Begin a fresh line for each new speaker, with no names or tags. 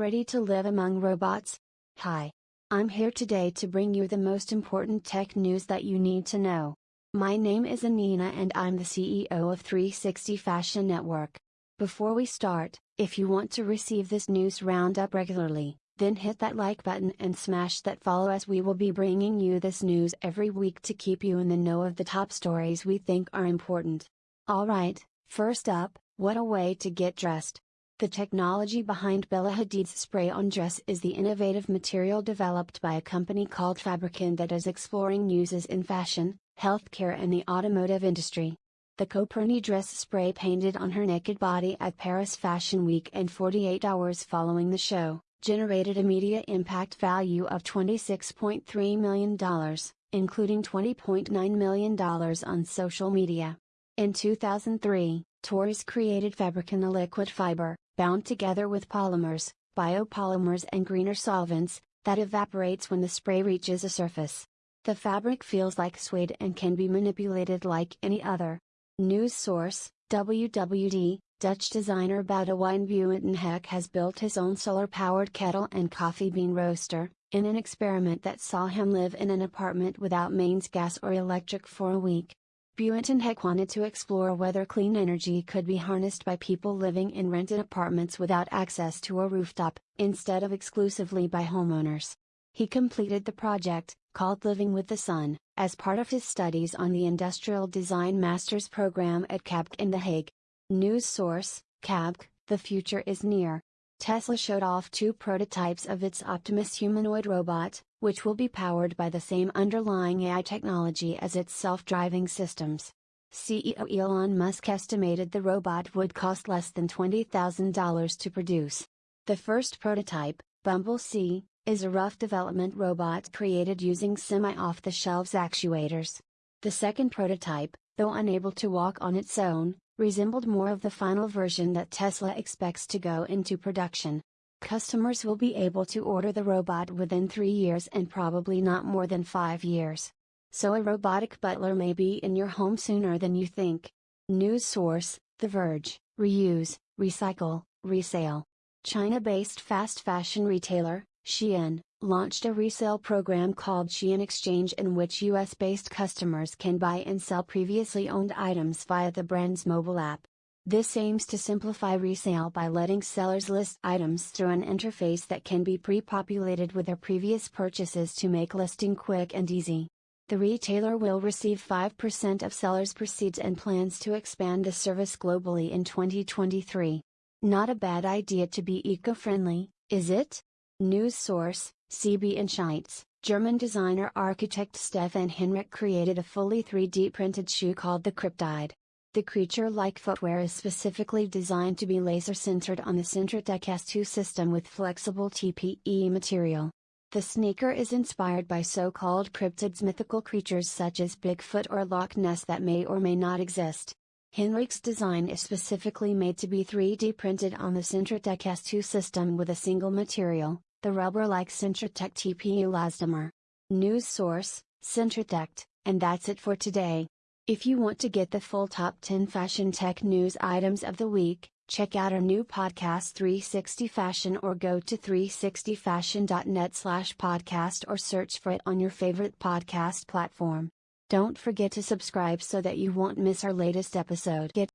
Ready to live among robots? Hi. I'm here today to bring you the most important tech news that you need to know. My name is Anina and I'm the CEO of 360 Fashion Network. Before we start, if you want to receive this news roundup regularly, then hit that like button and smash that follow as we will be bringing you this news every week to keep you in the know of the top stories we think are important. Alright, first up, what a way to get dressed. The technology behind Bella Hadid's spray-on dress is the innovative material developed by a company called Fabrican that is exploring uses in fashion, healthcare and the automotive industry. The Coperni dress spray painted on her naked body at Paris Fashion Week and 48 hours following the show, generated a media impact value of $26.3 million, including $20.9 million on social media. In 2003, Torres created Fabrican a liquid fiber, bound together with polymers, biopolymers and greener solvents, that evaporates when the spray reaches a surface. The fabric feels like suede and can be manipulated like any other. News source, WWD, Dutch designer Boudewijn Buitenhek has built his own solar-powered kettle and coffee bean roaster, in an experiment that saw him live in an apartment without mains gas or electric for a week. Buitenhek wanted to explore whether clean energy could be harnessed by people living in rented apartments without access to a rooftop, instead of exclusively by homeowners. He completed the project, called Living with the Sun, as part of his studies on the Industrial Design Master's program at KABK in The Hague. News source, KABK, the future is near. Tesla showed off two prototypes of its Optimus humanoid robot, which will be powered by the same underlying AI technology as its self-driving systems. CEO Elon Musk estimated the robot would cost less than $20,000 to produce. The first prototype, Bumble C, is a rough development robot created using semi-off-the-shelves actuators. The second prototype, though unable to walk on its own, resembled more of the final version that Tesla expects to go into production. Customers will be able to order the robot within three years and probably not more than five years. So a robotic butler may be in your home sooner than you think. News source The Verge Reuse, Recycle, Resale. China based fast fashion retailer, Shein, launched a resale program called Shein Exchange in which US based customers can buy and sell previously owned items via the brand's mobile app. This aims to simplify resale by letting sellers list items through an interface that can be pre populated with their previous purchases to make listing quick and easy. The retailer will receive 5% of sellers' proceeds and plans to expand the service globally in 2023. Not a bad idea to be eco friendly, is it? News source CB Insights, German designer architect Stephan Henrich created a fully 3D printed shoe called the Cryptide. The creature-like footwear is specifically designed to be laser-sintered on the Sintratec S2 system with flexible TPE material. The sneaker is inspired by so-called cryptids mythical creatures such as Bigfoot or Loch Ness that may or may not exist. Henrich's design is specifically made to be 3D printed on the Sintratec S2 system with a single material, the rubber-like Sintratec TPU elastomer. News source, Sintratec, and that's it for today. If you want to get the full top 10 fashion tech news items of the week, check out our new podcast 360 Fashion or go to 360fashion.net slash podcast or search for it on your favorite podcast platform. Don't forget to subscribe so that you won't miss our latest episode. Get